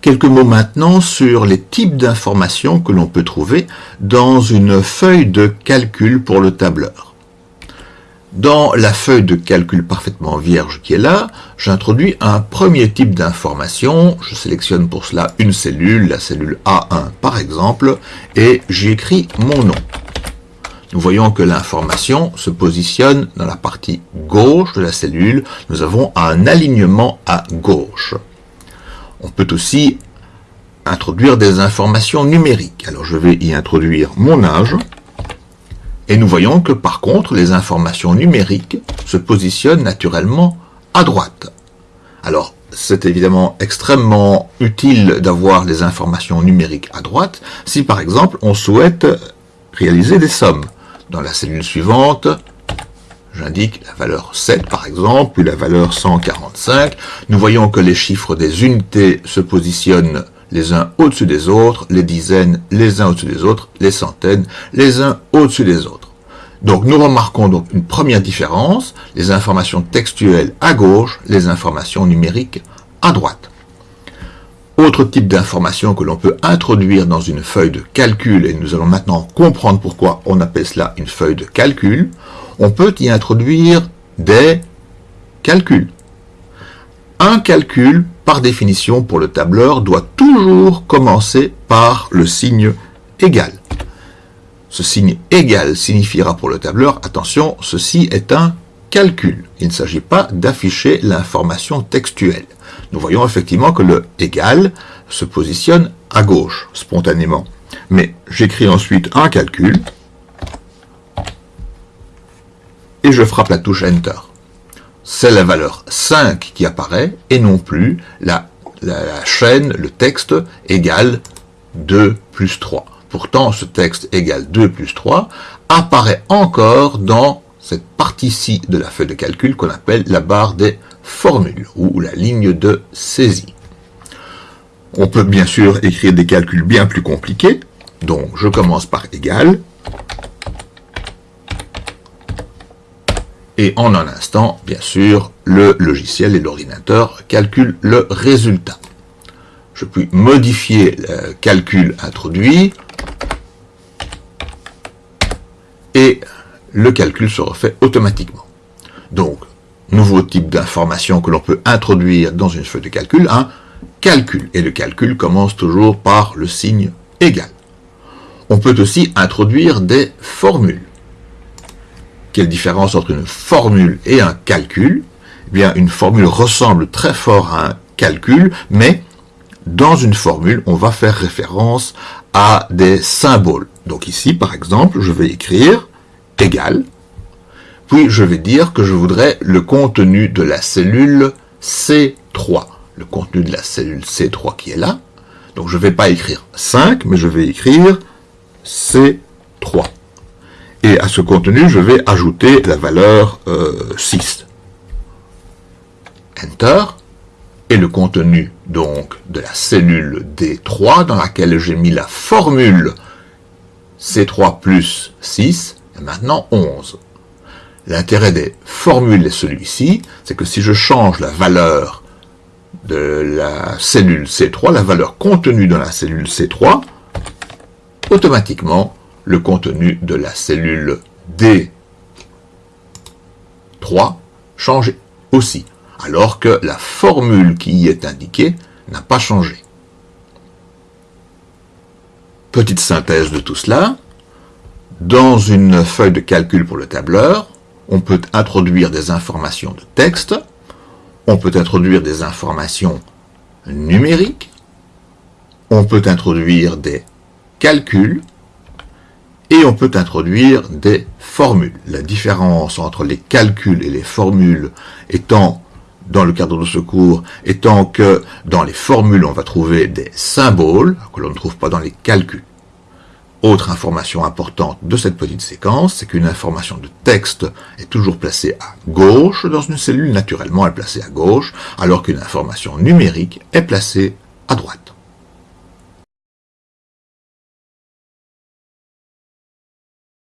Quelques mots maintenant sur les types d'informations que l'on peut trouver dans une feuille de calcul pour le tableur. Dans la feuille de calcul parfaitement vierge qui est là, j'introduis un premier type d'information. Je sélectionne pour cela une cellule, la cellule A1 par exemple, et j'y écris mon nom. Nous voyons que l'information se positionne dans la partie gauche de la cellule. Nous avons un alignement à gauche. On peut aussi introduire des informations numériques. Alors je vais y introduire mon âge. Et nous voyons que par contre, les informations numériques se positionnent naturellement à droite. Alors, c'est évidemment extrêmement utile d'avoir les informations numériques à droite si par exemple on souhaite réaliser des sommes. Dans la cellule suivante, j'indique la valeur 7 par exemple, puis la valeur 145. Nous voyons que les chiffres des unités se positionnent les uns au-dessus des autres, les dizaines les uns au-dessus des autres, les centaines les uns au-dessus des autres. Donc nous remarquons donc une première différence, les informations textuelles à gauche, les informations numériques à droite. Autre type d'information que l'on peut introduire dans une feuille de calcul, et nous allons maintenant comprendre pourquoi on appelle cela une feuille de calcul, on peut y introduire des calculs. Un calcul, par définition pour le tableur, doit toujours commencer par le signe égal. Ce signe égal signifiera pour le tableur, attention, ceci est un calcul. Il ne s'agit pas d'afficher l'information textuelle nous voyons effectivement que le égal se positionne à gauche, spontanément. Mais j'écris ensuite un calcul, et je frappe la touche Enter. C'est la valeur 5 qui apparaît, et non plus la, chaîne, le texte égale 2 plus 3. Pourtant, ce texte égale 2 plus 3 apparaît encore dans cette partie-ci de la feuille de calcul qu'on appelle la barre des formule ou la ligne de saisie. On peut bien sûr écrire des calculs bien plus compliqués. Donc, je commence par égal. Et en un instant, bien sûr, le logiciel et l'ordinateur calculent le résultat. Je puis modifier le calcul introduit et le calcul se refait automatiquement. Donc, nouveau type d'information que l'on peut introduire dans une feuille de calcul, un calcul. Et le calcul commence toujours par le signe égal. On peut aussi introduire des formules. Quelle différence entre une formule et un calcul? Eh bien, une formule ressemble très fort à un calcul, mais dans une formule, on va faire référence à des symboles. Donc ici, par exemple, je vais écrire égal puis je vais dire que je voudrais le contenu de la cellule C3. Le contenu de la cellule C3 qui est là. Donc je ne vais pas écrire 5, mais je vais écrire C3. Et ce contenu, je vais ajouter la valeur 6. Euh, Enter. Et le contenu donc de la cellule D3 dans laquelle j'ai mis la formule C3 plus 6 est maintenant 11. L'intérêt des formules est celui-ci, c'est que si je change la valeur de la cellule C3, la valeur contenue dans la cellule C3, automatiquement, le contenu de la cellule D3 change aussi, alors que la formule qui y est indiquée n'a pas changé. Petite synthèse de tout cela. Dans une feuille de calcul pour le tableur, on peut introduire des informations de texte, on peut introduire des informations numériques, on peut introduire des calculs, et on peut introduire des formules. La différence entre les calculs et les formules étant, dans le cadre de ce cours, étant que dans les formules, on va trouver des symboles que l'on ne trouve pas dans les calculs. Autre information importante de cette petite séquence, c'est qu'une information de texte est toujours placée à gauche dans une cellule, naturellement elle est placée à gauche, alors qu'une information numérique est placée à droite.